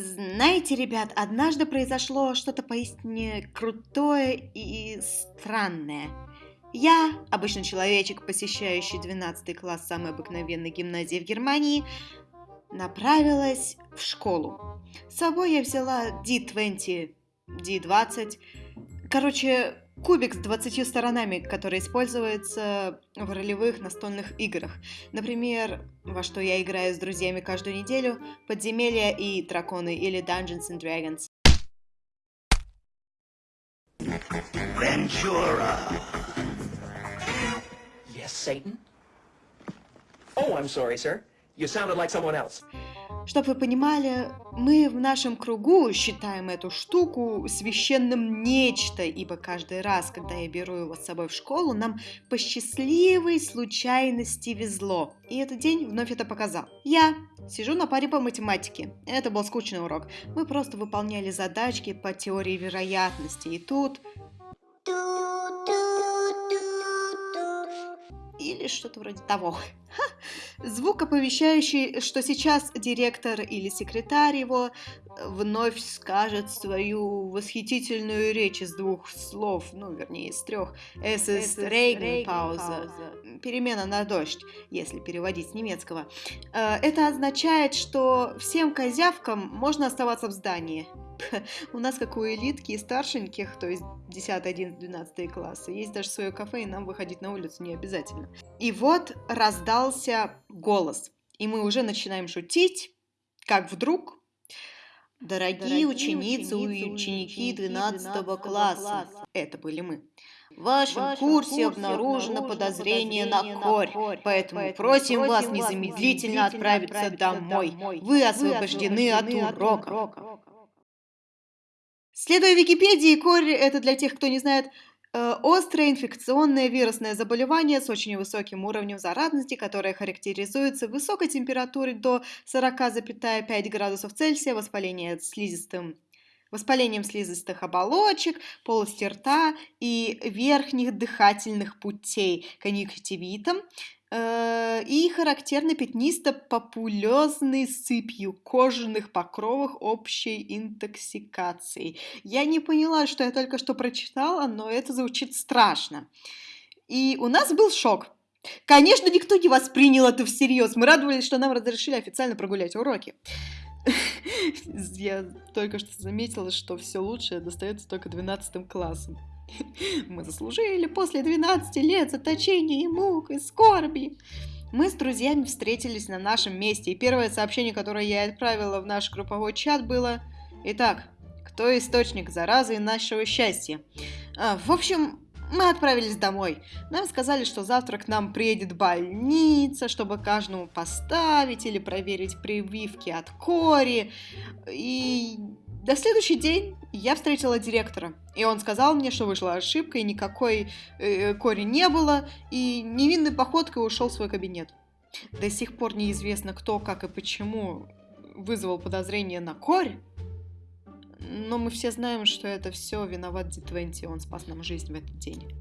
Знаете, ребят, однажды произошло что-то поистине крутое и странное. Я, обычный человечек, посещающий 12 класс самой обыкновенной гимназии в Германии, направилась в школу. С собой я взяла D20, D20, короче, кубик с 20 сторонами, который используется в ролевых настольных играх. Например, во что я играю с друзьями каждую неделю, подземелья и драконы или Dungeons and Dragons. Ventura. Yes, Satan? Oh, I'm sorry, sir. You sounded like someone else. Чтобы вы понимали, мы в нашем кругу считаем эту штуку священным нечто, ибо каждый раз, когда я беру его с собой в школу, нам по счастливой случайности везло. И этот день вновь это показал. Я сижу на паре по математике. Это был скучный урок. Мы просто выполняли задачки по теории вероятности. И тут... Или что-то вроде того. Ха! Звук, оповещающий, что сейчас директор или секретарь его э, вновь скажет свою восхитительную речь из двух слов, ну, вернее, из трех. Es ist Regenpause. Перемена на дождь, если переводить с немецкого. Э, это означает, что всем козявкам можно оставаться в здании. У нас, как у элитки и старшеньких, то есть 10, 11, 12 классы, есть даже свое кафе, и нам выходить на улицу не обязательно. И вот раздался голос, и мы уже начинаем шутить, как вдруг... Дорогие, Дорогие ученицы, и ученики 12, 12 класса, это были мы. В вашем, вашем курсе, курсе обнаружено подозрение, на корь, корь поэтому, поэтому просим вас незамедлительно отправиться, отправиться домой. домой. Вы освобождены, Вы освобождены от урока. От урока. Следуя Википедии, корь – это для тех, кто не знает, острое инфекционное вирусное заболевание с очень высоким уровнем заразности, которое характеризуется высокой температурой до 40,5 градусов Цельсия, воспаление слизистым воспалением слизистых оболочек, полости рта и верхних дыхательных путей, конъюнктивитом, Э, и характерно пятнисто-популезной сыпью кожаных покровах общей интоксикации. Я не поняла, что я только что прочитала, но это звучит страшно. И у нас был шок. Конечно, никто не воспринял это всерьез. Мы радовались, что нам разрешили официально прогулять уроки. Я только что заметила, что все лучшее достается только 12 классом. Мы заслужили после 12 лет заточения и мук, и скорби. Мы с друзьями встретились на нашем месте, и первое сообщение, которое я отправила в наш групповой чат, было «Итак, кто источник заразы и нашего счастья?» а, В общем, мы отправились домой. Нам сказали, что завтра к нам приедет больница, чтобы каждому поставить или проверить прививки от кори. И на следующий день я встретила директора, и он сказал мне, что вышла ошибка, и никакой э, кори не было, и невинной походкой ушел в свой кабинет. До сих пор неизвестно, кто, как и почему вызвал подозрение на корь, но мы все знаем, что это все виноват D20, он спас нам жизнь в этот день.